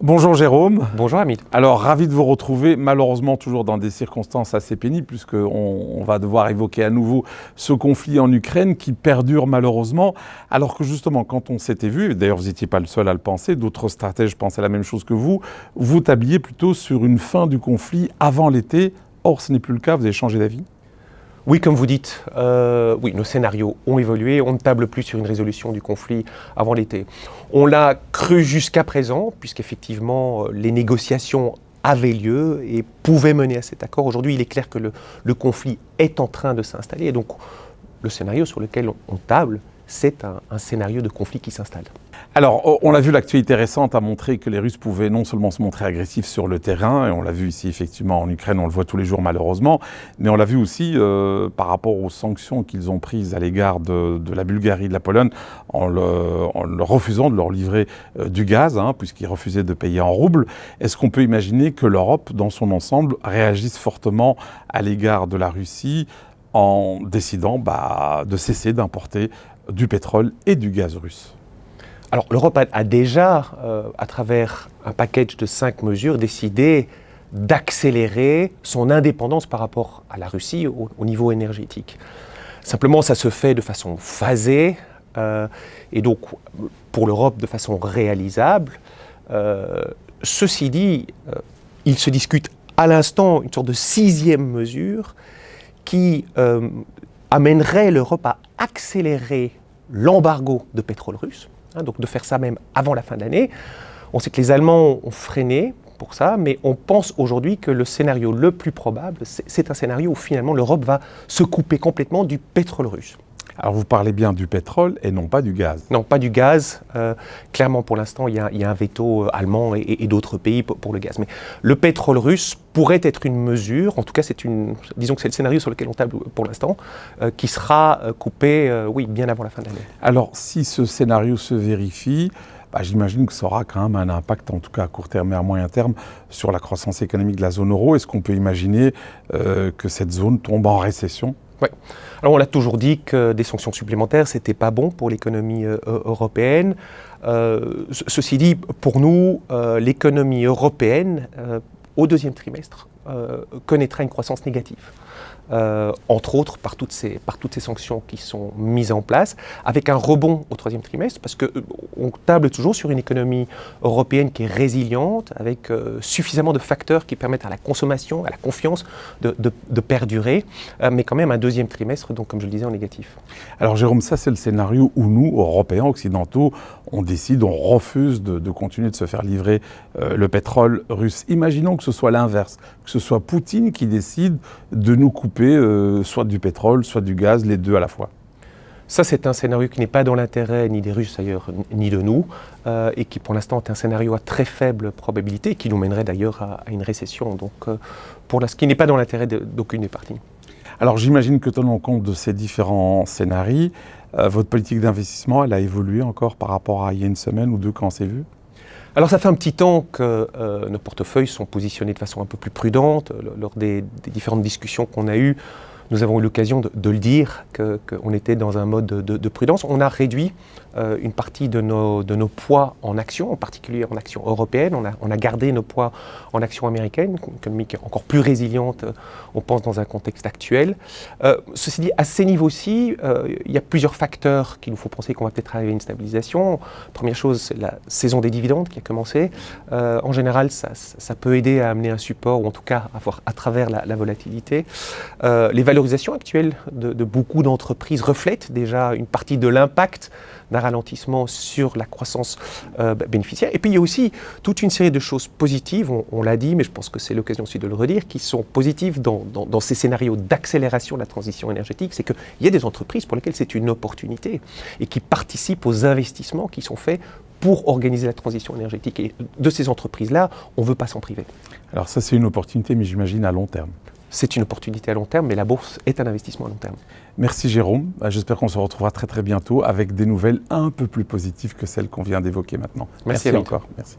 Bonjour Jérôme. Bonjour Hamid. Alors ravi de vous retrouver, malheureusement toujours dans des circonstances assez pénibles puisqu'on on va devoir évoquer à nouveau ce conflit en Ukraine qui perdure malheureusement alors que justement quand on s'était vu, d'ailleurs vous n'étiez pas le seul à le penser, d'autres stratèges pensaient la même chose que vous, vous tabliez plutôt sur une fin du conflit avant l'été, or ce n'est plus le cas, vous avez changé d'avis? Oui, comme vous dites, euh, nos scénarios ont évolué. On ne table plus sur une résolution du conflit avant l'été. On l'a cru jusqu'à présent, puisqu'effectivement, euh, les négociations avaient lieu et pouvaient mener à cet accord. Aujourd'hui, il est clair que le, conflit est en train de s'installer. Et donc, le scénario sur lequel on table, c'est un, scénario de conflit qui s'installe. Alors, on l'a vu, l'actualité récente a montré que les Russes pouvaient non seulement se montrer agressifs sur le terrain, et on l'a vu ici effectivement en Ukraine, on le voit tous les jours malheureusement, mais on l'a vu aussi euh, par rapport aux sanctions qu'ils ont prises à l'égard de, la Bulgarie, de la Pologne, en, refusant de leur livrer euh, du gaz, hein, puisqu'ils refusaient de payer en roubles. Est-ce qu'on peut imaginer que l'Europe, dans son ensemble, réagisse fortement à l'égard de la Russie en décidant bah, de cesser d'importer du pétrole et du gaz russe Alors l'Europe a, déjà, euh, à travers un package de cinq mesures, décidé d'accélérer son indépendance par rapport à la Russie au, niveau énergétique. Simplement, ça se fait de façon phasée euh, et donc pour l'Europe de façon réalisable. Euh, ceci dit, il se discute à l'instant une sorte de sixième mesure qui amènerait l'Europe à accélérer l'embargo de pétrole russe, hein, donc de faire ça même avant la fin de l'année. On sait que les Allemands ont freiné pour ça, mais on pense aujourd'hui que le scénario le plus probable, c'est un scénario où finalement l'Europe va se couper complètement du pétrole russe. Alors vous parlez bien du pétrole et non pas du gaz. Non, pas du gaz. Euh, clairement, pour l'instant, il, y, a un veto euh, allemand et, d'autres pays pour, le gaz. Mais le pétrole russe pourrait être une mesure, en tout cas, c'est une, disons que c'est le scénario sur lequel on table pour l'instant, euh, qui sera coupé, oui, bien avant la fin de l'année. Alors, si ce scénario se vérifie, bah, j'imagine que ça aura quand même un impact, en tout cas à court terme et à moyen terme, sur la croissance économique de la zone euro. Est-ce qu'on peut imaginer que cette zone tombe en récession? Oui. Alors on l'a toujours dit que des sanctions supplémentaires, c'était pas bon pour l'économie euh, européenne. Euh, ceci dit, pour nous, euh, l'économie européenne, au deuxième trimestre, connaîtra une croissance négative. Euh, entre autres par toutes, ces, par toutes ces sanctions qui sont mises en place, avec un rebond au troisième trimestre, parce qu'on euh, table toujours sur une économie européenne qui est résiliente, avec euh, suffisamment de facteurs qui permettent à la consommation, à la confiance de, perdurer, mais quand même un deuxième trimestre, donc comme je le disais, en négatif. Alors Jérôme, ça c'est le scénario où nous, Européens, Occidentaux, on décide, on refuse de, de continuer de se faire livrer le pétrole russe. Imaginons que ce soit l'inverse, que ce soit Poutine qui décide de nous couper euh, soit du pétrole, soit du gaz, les deux à la fois ça, c'est un scénario qui n'est pas dans l'intérêt ni des Russes d'ailleurs, ni de nous, euh, et qui pour l'instant est un scénario à très faible probabilité, qui nous mènerait d'ailleurs à, une récession. Donc, euh, pour ce qui n'est pas dans l'intérêt d'aucune des parties. Alors, j'imagine que tenant compte de ces différents scénarios, votre politique d'investissement, elle a évolué encore par rapport à il y a une semaine ou deux quand on s'est vu? Alors ça fait un petit temps que euh, nos portefeuilles sont positionnés de façon un peu plus prudente. Lors des, différentes discussions qu'on a eues, nous avons eu l'occasion de, le dire, qu'on était dans un mode de, prudence. On a réduit euh, une partie de nos, poids en actions, en particulier en actions européennes. On a, gardé nos poids en actions américaines, une encore plus résiliente, euh, on pense, dans un contexte actuel. Euh, ceci dit, à ces niveaux-ci, il y a plusieurs facteurs qui nous font penser qu'on va peut-être arriver à une stabilisation. Première chose, c'est la saison des dividendes qui a commencé. en général, ça, peut aider à amener un support, ou en tout cas à, voir, à travers la, la volatilité. les valorisation actuelle de, beaucoup d'entreprises reflète déjà une partie de l'impact d'un ralentissement sur la croissance euh, bénéficiaire. Et puis il y a aussi toute une série de choses positives, on, l'a dit, mais je pense que c'est l'occasion aussi de le redire, qui sont positives dans, dans ces scénarios d'accélération de la transition énergétique. C'est qu'il y a des entreprises pour lesquelles c'est une opportunité et qui participent aux investissements qui sont faits pour organiser la transition énergétique. Et de ces entreprises-là, on ne veut pas s'en priver. Alors ça, c'est une opportunité, mais j'imagine à long terme c'est une opportunité à long terme, mais la bourse est un investissement à long terme. Merci Jérôme. Bah, j'espère qu'on se retrouvera très très bientôt avec des nouvelles un peu plus positives que celles qu'on vient d'évoquer maintenant. Merci, Merci encore. Merci.